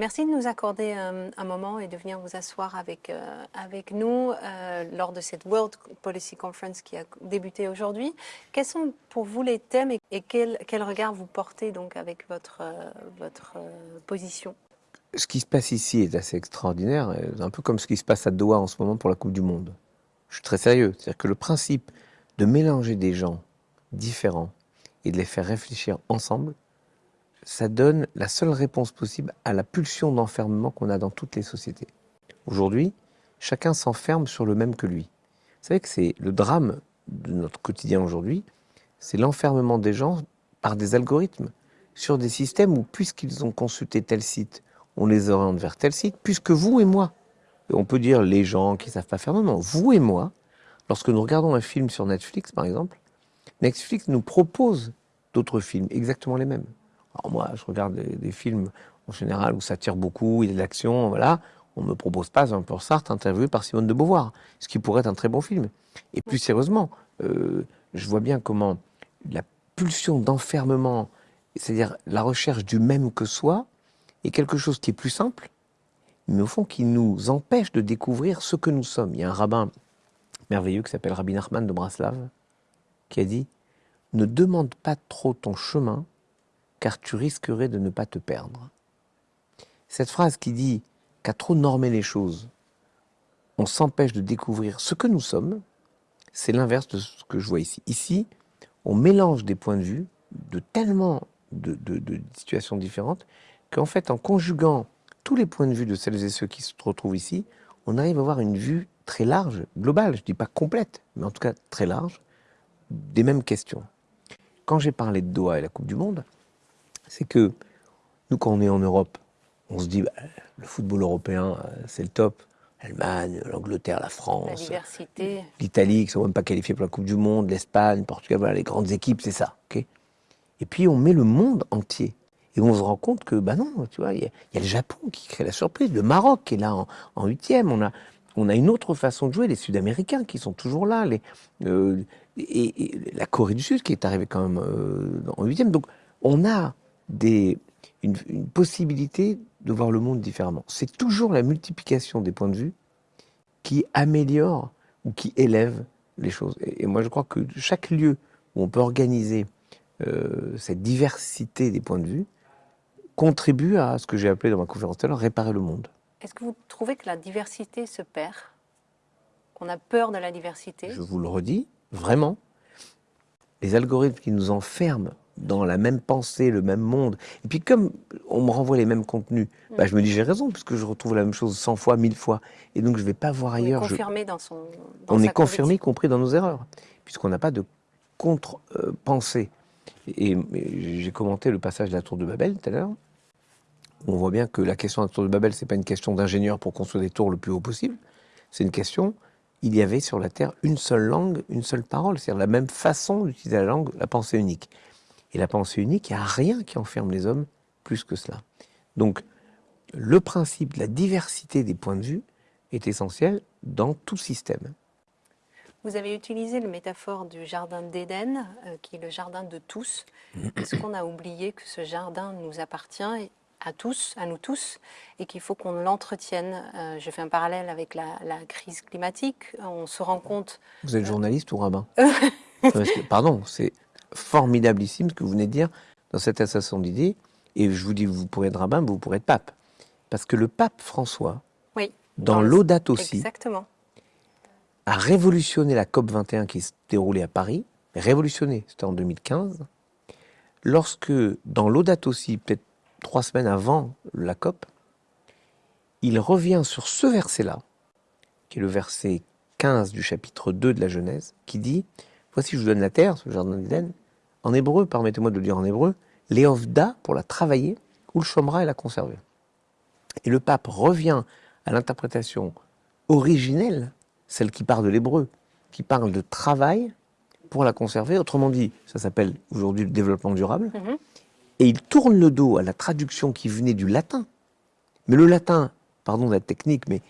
Merci de nous accorder un, un moment et de venir vous asseoir avec, euh, avec nous euh, lors de cette World Policy Conference qui a débuté aujourd'hui. Quels sont pour vous les thèmes et, quel, quel, regard vous portez donc avec votre, euh, votre position? Ce qui se passe ici est assez extraordinaire, un peu comme ce qui se passe à Doha en ce moment pour la Coupe du Monde. Je suis très sérieux, c'est-à-dire que le principe de mélanger des gens différents et de les faire réfléchir ensemble, ça donne la seule réponse possible à la pulsion d'enfermement qu'on a dans toutes les sociétés. Aujourd'hui, chacun s'enferme sur le même que lui. Vous savez que c'est le drame de notre quotidien aujourd'hui, c'est l'enfermement des gens par des algorithmes sur des systèmes où, puisqu'ils ont consulté tel site, on les oriente vers tel site, puisque vous et moi, et on peut dire les gens qui ne savent pas faire, non, non, vous et moi, lorsque nous regardons un film sur Netflix, par exemple, Netflix nous propose d'autres films, exactement les mêmes. Alors moi, je regarde des, films en général où ça tire beaucoup, il y a de l'action, voilà. On ne me propose pas peu Sartre interviewé par Simone de Beauvoir, ce qui pourrait être un très bon film. Et plus sérieusement, euh, je vois bien comment la pulsion d'enfermement, c'est-à-dire la recherche du même que soi, est quelque chose qui est plus simple, mais au fond qui nous empêche de découvrir ce que nous sommes. Il y a un rabbin merveilleux qui s'appelle Rabbi Nachman de Braslav, qui a dit Ne demande pas trop ton chemin, car tu risquerais de ne pas te perdre. Cette phrase qui dit qu'à trop normer les choses, on s'empêche de découvrir ce que nous sommes, c'est l'inverse de ce que je vois ici. Ici, on mélange des points de vue de tellement de, situations différentes qu'en fait, en conjuguant tous les points de vue de celles et ceux qui se retrouvent ici, on arrive à avoir une vue très large, globale, je ne dis pas complète, mais en tout cas très large, des mêmes questions. Quand j'ai parlé de Doha et la Coupe du Monde, c'est que nous, quand on est en Europe, on se dit, bah, le football européen, euh, c'est le top. L'Allemagne, l'Angleterre, la France, l'Italie, qui ne sont même pas qualifiés pour la Coupe du Monde, l'Espagne, Portugal, voilà, les grandes équipes, c'est ça. et puis on met le monde entier. Et on se rend compte que, bah non, tu vois, il y, a le Japon qui crée la surprise, le Maroc qui est là en huitième, on a, on a une autre façon de jouer, les Sud-Américains qui sont toujours là, les, euh, et, la Corée du Sud qui est arrivée quand même euh, en huitième. Donc on a des, une, possibilité de voir le monde différemment. C'est toujours la multiplication des points de vue qui améliore ou qui élève les choses. Et, moi, je crois que chaque lieu où on peut organiser euh, cette diversité des points de vue contribue à ce que j'ai appelé dans ma conférence tout à l'heure réparer le monde. Est-ce que vous trouvez que la diversité se perd? Qu'on a peur de la diversité? Je vous le redis, vraiment. Les algorithmes qui nous enferment dans la même pensée, le même monde. Et puis comme on me renvoie les mêmes contenus, mm. bah, je me dis j'ai raison puisque je retrouve la même chose 100 fois, 1000 fois. Et donc je ne vais pas voir ailleurs. On est confirmé dans son. on est confirmé, y compris dans nos erreurs, puisqu'on n'a pas de contre-pensée. Et, j'ai commenté le passage de la tour de Babel tout à l'heure. On voit bien que la question de la tour de Babel, c'est pas une question d'ingénieur pour construire des tours le plus haut possible. C'est une question il y avait sur la Terre une seule langue, une seule parole, c'est-à-dire la même façon d'utiliser la langue, la pensée unique. Et la pensée unique, il n'y a rien qui enferme les hommes plus que cela. Donc, le principe de la diversité des points de vue est essentiel dans tout système. Vous avez utilisé le métaphore du jardin d'Éden, euh, qui est le jardin de tous. Est-ce qu'on a oublié que ce jardin nous appartient à tous, à nous tous, et qu'il faut qu'on l'entretienne? Euh, je fais un parallèle avec la, crise climatique. On se rend compte. Vous êtes journaliste ou rabbin? Pardon, c'est formidabilissime ce que vous venez de dire dans cette association d'idées. Et je vous dis, vous pourrez être rabbin, vous pourrez être pape. Parce que le pape François, oui, dans, dans aussi, exactement. a révolutionné la COP 21 qui se déroulait à Paris. Révolutionné, c'était en 2015. Lorsque, dans l'Audate aussi, peut-être trois semaines avant la COP, il revient sur ce verset-là, qui est le verset 15 du chapitre 2 de la Genèse, qui dit Voici, je vous donne la terre, ce jardin d'Éden. En hébreu, permettez-moi de le dire en hébreu, Léovda pour la travailler, ou le chômera et la conserver. Et le pape revient à l'interprétation originelle, celle qui parle de l'hébreu, qui parle de travail pour la conserver. Autrement dit, ça s'appelle aujourd'hui le développement durable. Mm-hmm et il tourne le dos à la traduction qui venait du latin. Mais le latin, pardon de la technique, mais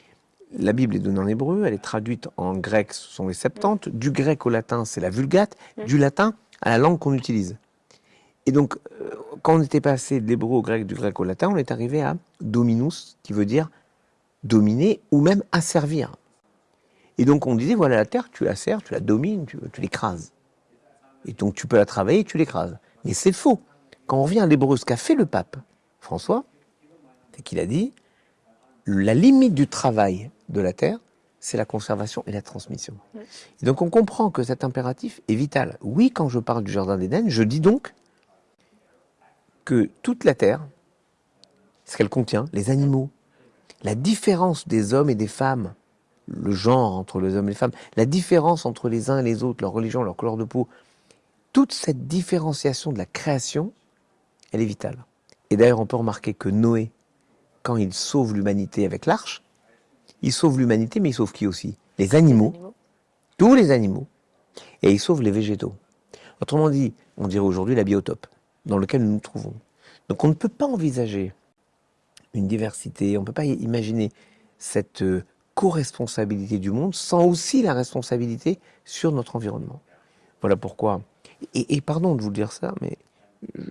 la Bible est donnée en hébreu, elle est traduite en grec, ce sont les Septante, du grec au latin, c'est la Vulgate, du latin à la langue qu'on utilise. Et donc, euh, quand on était passé de l'hébreu au grec, du grec au latin, on est arrivé à dominus, qui veut dire dominer ou même asservir. Et donc on disait, voilà la terre, tu la sers, tu la domines, tu, tu l'écrases. Et donc tu peux la travailler, tu l'écrases. Mais c'est faux. Quand on revient à l'hébreu, ce qu'a fait le pape François, c'est qu'il a dit, la limite du travail de la terre, c'est la conservation et la transmission. Et donc on comprend que cet impératif est vital. Oui, quand je parle du Jardin d'Éden, je dis donc que toute la terre, ce qu'elle contient, les animaux, la différence des hommes et des femmes, le genre entre les hommes et les femmes, la différence entre les uns et les autres, leur religion, leur couleur de peau, toute cette différenciation de la création, elle est vitale. Et d'ailleurs, on peut remarquer que Noé, quand il sauve l'humanité avec l'arche, il sauve l'humanité, mais il sauve qui aussi? Les animaux, les animaux, tous les animaux, et il sauve les végétaux. Autrement dit, on dirait aujourd'hui la biotope dans lequel nous nous trouvons. Donc on ne peut pas envisager une diversité, on ne peut pas imaginer cette euh, co-responsabilité du monde sans aussi la responsabilité sur notre environnement. Voilà pourquoi, et, pardon de vous dire ça, mais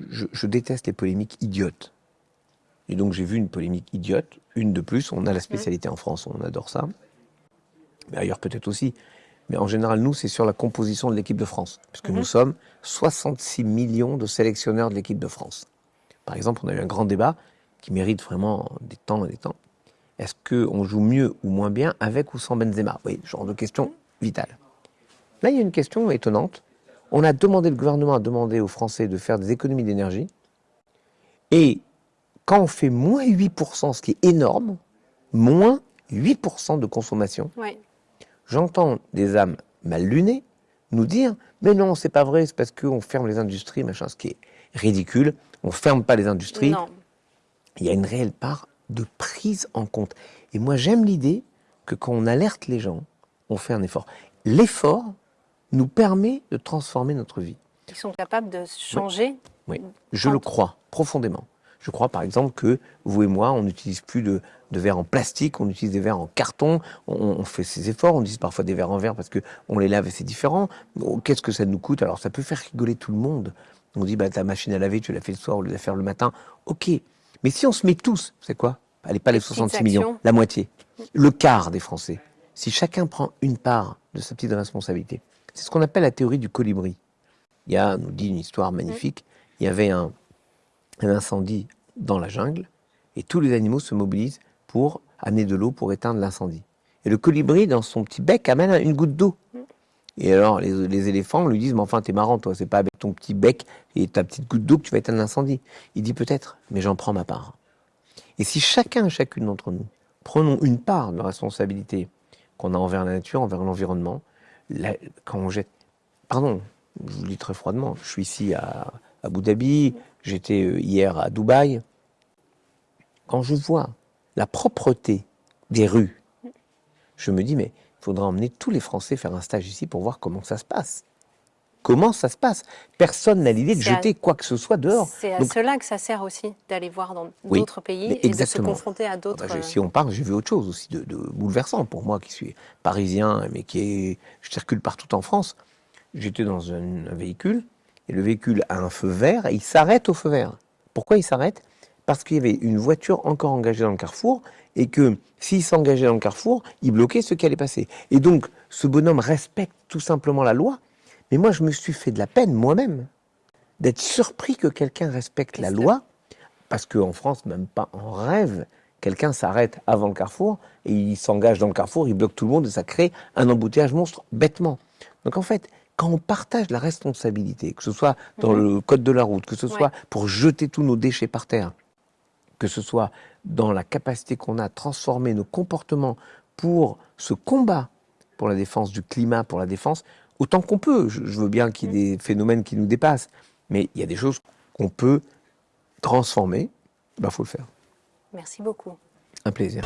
je, je déteste les polémiques idiotes. Et donc j'ai vu une polémique idiote, une de plus, on a la spécialité en France, on adore ça. Mais ailleurs peut-être aussi. Mais en général, nous, c'est sur la composition de l'équipe de France, puisque nous mhm. sommes 66 millions de sélectionneurs de l'équipe de France. Par exemple, on a eu un grand débat qui mérite vraiment des temps et des temps. Est-ce qu'on joue mieux ou moins bien avec ou sans Benzema? Oui, genre de question vitale. Là, il y a une question étonnante. On a demandé, le gouvernement a demandé aux Français de faire des économies d'énergie. Et quand on fait moins 8%, ce qui est énorme, moins 8% de consommation, j'entends des âmes mal lunées nous dire mais non, c'est pas vrai, c'est parce qu'on ferme les industries, machin, ce qui est ridicule. On ferme pas les industries. Il y a une réelle part de prise en compte. Et moi, j'aime l'idée que quand on alerte les gens, on fait un effort. L'effort nous permet de transformer notre vie. Ils sont capables de changer Oui, je le crois profondément. Je crois par exemple que vous et moi, on n'utilise plus de, verres en plastique, on utilise des verres en carton, on, fait ces efforts, on utilise parfois des verres en verre parce qu'on les lave et c'est différent. Qu'est-ce que ça nous coûte? Alors ça peut faire rigoler tout le monde. On dit, bah, ta machine à laver, tu l'as fait le soir tu l'as fait le matin. Ok. Mais si on se met tous, c'est quoi? Allez, pas les 66 millions, la moitié, le quart des Français. Si chacun prend une part de sa petite responsabilité, c'est ce qu'on appelle la théorie du colibri. Il y a, nous dit une histoire magnifique, il y avait un, un incendie dans la jungle et tous les animaux se mobilisent pour amener de l'eau pour éteindre l'incendie. Et le colibri, dans son petit bec, amène une goutte d'eau. Et alors, les, éléphants lui disent, mais enfin, t'es marrant, toi, c'est pas avec ton petit bec et ta petite goutte d'eau que tu vas éteindre l'incendie. Il dit peut-être, mais j'en prends ma part. Et si chacun, chacune d'entre nous, prenons une part de responsabilité qu'on a envers la nature, envers l'environnement, quand on jette... Pardon, je vous le dis très froidement, je suis ici à Abu Dhabi, J'étais euh, hier à Dubaï. Quand je vois la propreté des rues, je me dis, mais il faudra emmener tous les Français faire un stage ici pour voir comment ça se passe. Comment ça se passe? Personne n'a l'idée de jeter quoi que ce soit dehors. C'est à cela que ça sert aussi, d'aller voir dans d'autres pays et de se confronter à d'autres... Ah bah, si on parle, j'ai vu autre chose aussi de, de, bouleversant pour moi qui suis parisien, mais qui est, je circule partout en France. J'étais dans un véhicule, et le véhicule a un feu vert et il s'arrête au feu vert. Pourquoi il s'arrête? Parce qu'il y avait une voiture encore engagée dans le carrefour et que s'il s'engageait dans le carrefour, il bloquait ce qui allait passer. Et donc, ce bonhomme respecte tout simplement la loi. Mais moi, je me suis fait de la peine moi-même d'être surpris que quelqu'un respecte la loi, parce qu'en France, même pas en rêve, quelqu'un s'arrête avant le carrefour et il s'engage dans le carrefour, il bloque tout le monde et ça crée un embouteillage monstre bêtement. Donc en fait, quand on partage la responsabilité, que ce soit dans mhm. le code de la route, que ce soit pour jeter tous nos déchets par terre, que ce soit dans la capacité qu'on a à transformer nos comportements pour ce combat pour la défense du climat, pour la défense, autant qu'on peut. Je, veux bien qu'il y ait des phénomènes qui nous dépassent, mais il y a des choses qu'on peut transformer, il ben, faut le faire. Merci beaucoup. Un plaisir.